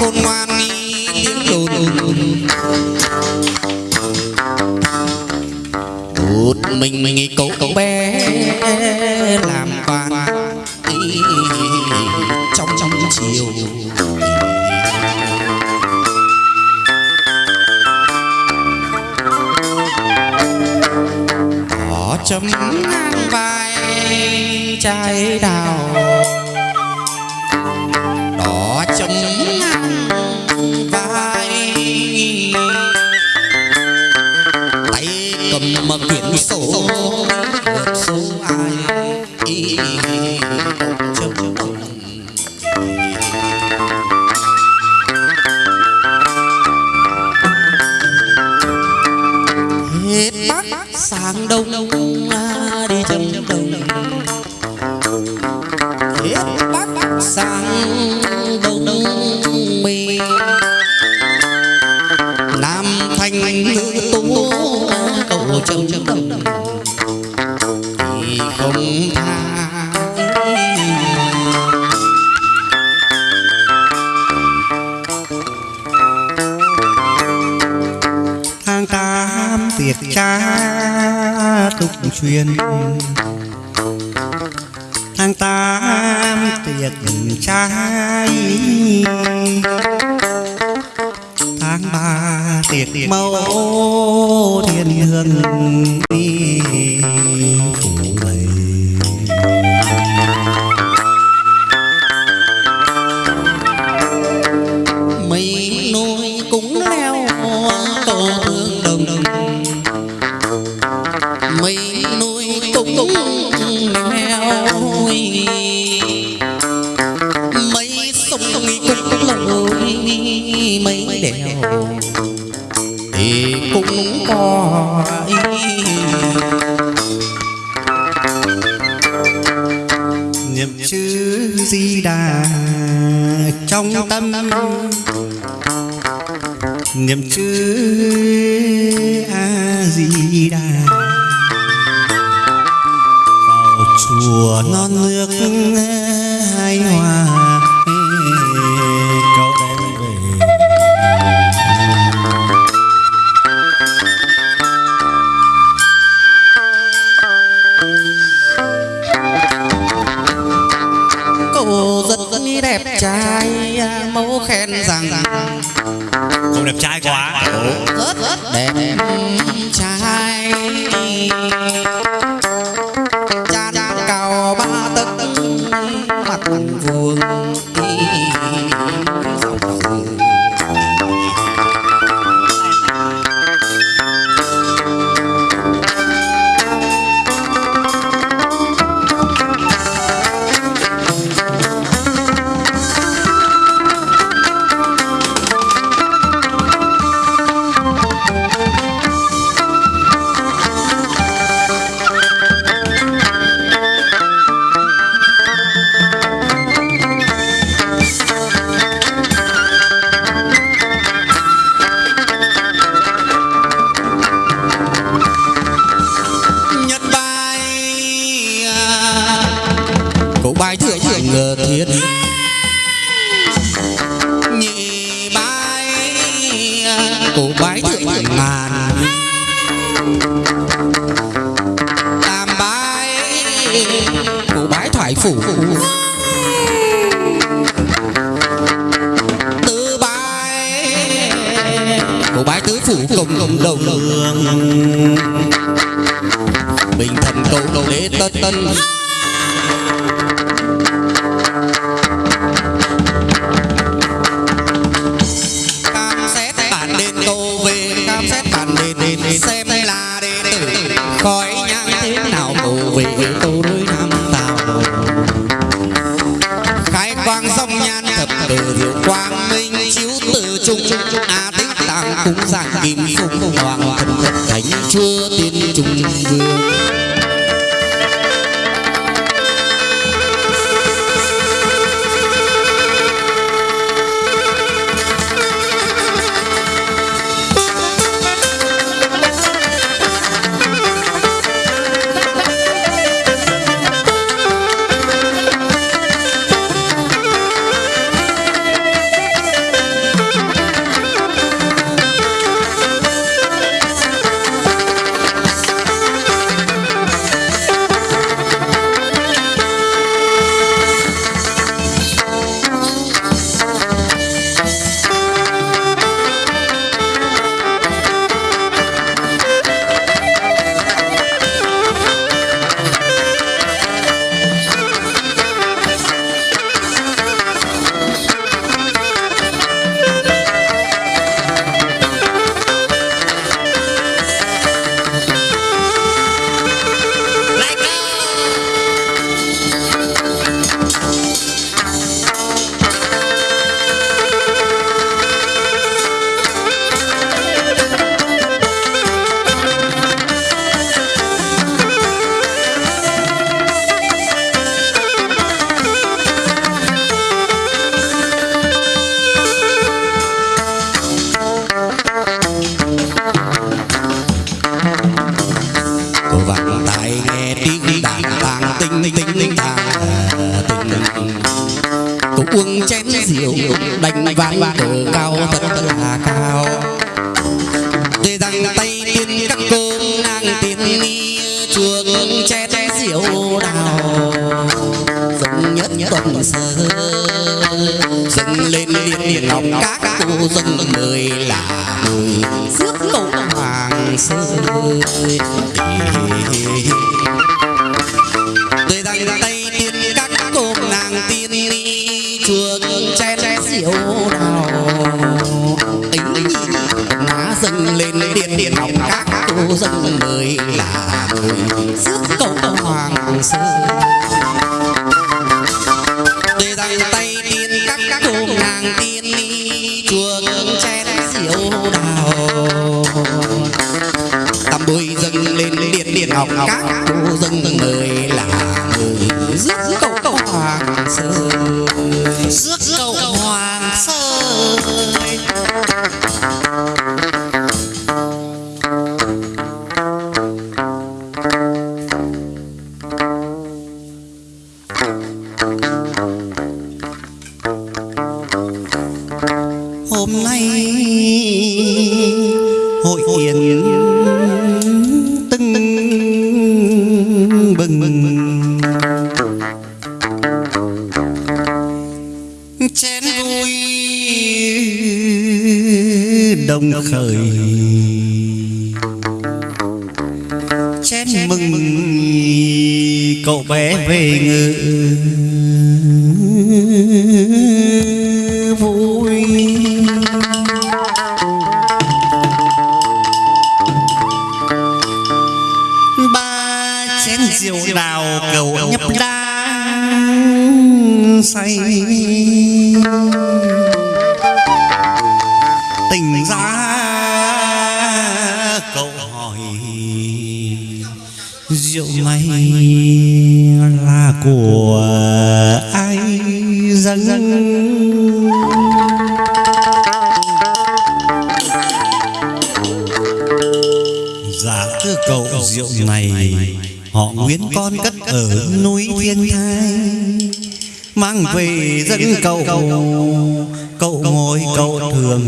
khôn ngoan tiếng đồn. Một mình mình cậu cậu bé làm quan trong trong chiều. Có chấm ngang vai trái đào cầm một số ai ý chấm chấm hết bắc sang đông à, đi chấm đông hết bắc sang đông Tiệt cha tục truyền tháng tám tiệc trai tháng ba tiệc mẫu thiên hương mấy thì cũng có niệm chữ di đà trong tâm. Niệm chữ a di đà vào chùa non nước. Thiết. Nhị bài à, cổ bài thượng ngàn. Tam bài cổ bài thoại phủ. Tứ bài cổ bài tứ phủ cộng cộng đồng bình thần cầu đế tân tân. cam a cúng dạng kim phụng hoàng thần thánh chúa tiên trung vương. tình tình tha tình Tôi uống chén rượu đánh vang cờ cao thật là cao Để rằng tay tiên các cô nàng tiên ni chuông chén rượu đào Dòng nhất tuần sơ dâng lên liên điện ngọc các cô dân mười là mười rước cầu hoàng sơ lên điện điện ngọc các cô dân mười là người rước cầu hoàng sư để dành tay tiên các cô nàng tiên ni chuông chén rượu đào. Tầm bùi dâng lên điện điện ngọc các cô dân mười là người rước cầu cầu hoàng sư rước cầu hôm nay hội yên tưng bừng. chén vui đồng khởi. chén mừng cậu bé về ngự rượu đào cầu nhấp đá say. Tỉnh ra cậu hỏi rượu này là của ai dâng Họ Nguyễn con cất ở núi Thiên Thai. Mang về dẫn cậu Cậu. ngồi cậu thường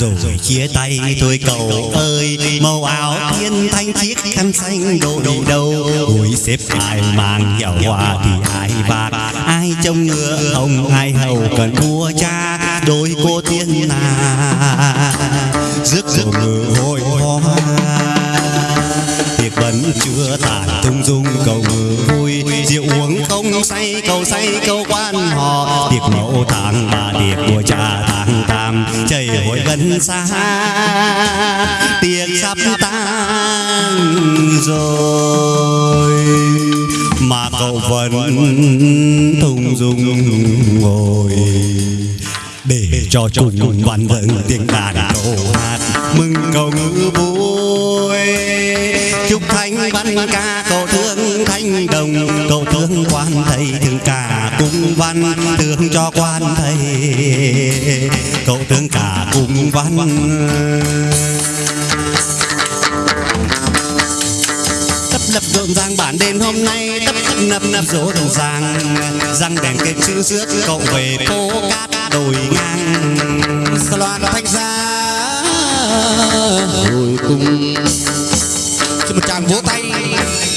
rồi chia tay thôi cậu ơi. Màu áo thiên thanh chiếc khăn xanh đội đầu gối xếp ai mang hiệu hoa thì ai bạc? Ai trông ngựa? Hồng ai hầu cần vua cha? Đôi cô tiên là rước rước ngựa hội hoa chưa tàn. Tung dung cầu vui, Rượu uống không say, cầu say cầu quan họ. Tiệc mẫu tàng bà tiệc của cha tàng tam, chảy hội gần xa. Tiệc sắp tan rồi, Mà cậu vẫn thung dung ngồi. Để cho chúng văn vâng tiếng đàn câu hát, mừng cầu ngữ vui thanh văn ca cầu thương thanh đồng. Cầu thương quan thầy thương cả cung văn thương cho quan thầy. Cầu thương cả cung văn. Tấp lập rộn ràng bản đêm hôm nay, tấp nập nập rộn ràng. Răng đèn kết chữ rước, cậu về phố cát đồi ngang. Sa loan thanh ra. Hồi cùng một tràng vỗ tay.